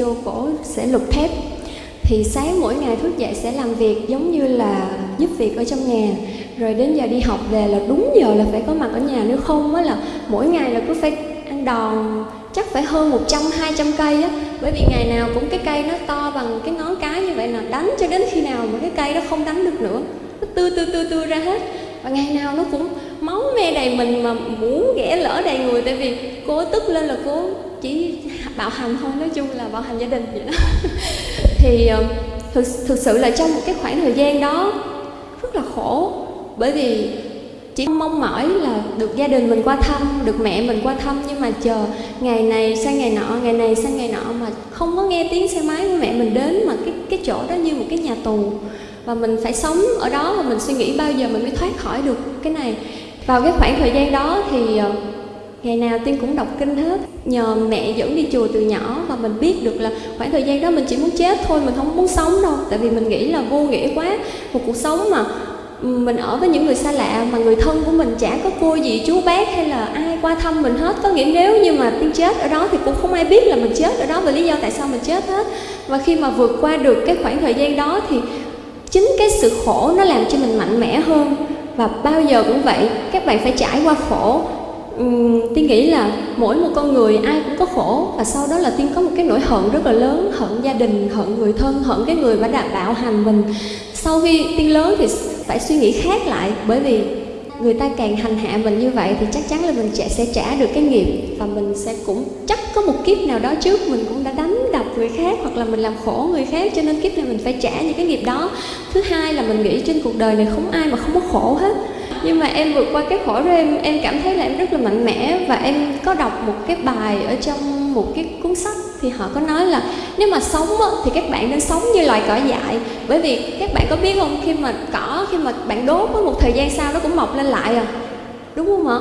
vô cổ sẽ lục thép. Thì sáng mỗi ngày thức dậy sẽ làm việc giống như là giúp việc ở trong nhà. Rồi đến giờ đi học về là đúng giờ là phải có mặt ở nhà, nếu không á là mỗi ngày là cứ phải ăn đòn, chắc phải hơn 100 200 cây á. Bởi vì ngày nào cũng cái cây nó to bằng cái ngón cái như vậy là đánh cho đến khi nào mà cái cây nó không đánh được nữa. Nó tươi tươi tươi tươi ra hết. Và ngày nào nó cũng máu me đầy mình mà muốn ghẻ lỡ đầy người. Tại vì cô tức lên là cô chỉ bạo hành thôi nói chung là bạo hành gia đình vậy đó. Thì ờ, thực, thực sự là trong một cái khoảng thời gian đó rất là khổ. Bởi vì chỉ mong mỏi là được gia đình mình qua thăm được mẹ mình qua thăm nhưng mà chờ ngày này sang ngày nọ ngày này sang ngày nọ mà không có nghe tiếng xe máy của mẹ mình đến mà cái cái chỗ đó như một cái nhà tù. Và mình phải sống ở đó và mình suy nghĩ bao giờ mình mới thoát khỏi được cái này vào cái khoảng thời gian đó thì ờ, ngày nào tiên cũng đọc kinh hết. Nhờ mẹ dẫn đi chùa từ nhỏ và mình biết được là khoảng thời gian đó mình chỉ muốn chết thôi, mình không muốn sống đâu. Tại vì mình nghĩ là vô nghĩa quá. Một cuộc sống mà ừ, mình ở với những người xa lạ mà người thân của mình chả có cô gì chú bác hay là ai qua thăm mình hết. Có nghĩa nếu như mà tiên chết ở đó thì cũng không ai biết là mình chết ở đó và lý do tại sao mình chết hết. Và khi mà vượt qua được cái khoảng thời gian đó thì chính cái sự khổ nó làm cho mình mạnh mẽ hơn và bao giờ cũng vậy các bạn phải trải qua khổ. Uhm, tiên nghĩ là mỗi một con người ai cũng có khổ và sau đó là tiên có một cái nỗi hận rất là lớn hận gia đình hận người thân hận cái người mà đã bạo hành mình. Sau khi tiên lớn thì phải suy nghĩ khác lại bởi vì người ta càng hành hạ mình như vậy thì chắc chắn là mình sẽ trả được cái nghiệp và mình sẽ cũng chắc có một kiếp nào đó trước mình cũng đã đánh người khác hoặc là mình làm khổ người khác cho nên kiếp này mình phải trả những cái nghiệp đó. Thứ hai là mình nghĩ trên cuộc đời này không ai mà không có khổ hết. Nhưng mà em vượt qua cái khổ đó em em cảm thấy là em rất là mạnh mẽ và em có đọc một cái bài ở trong một cái cuốn sách thì họ có nói là nếu mà sống á, thì các bạn nên sống như loài cỏ dại. Bởi vì các bạn có biết không khi mà cỏ khi mà bạn đốt có một thời gian sau nó cũng mọc lên lại à. Đúng không ạ?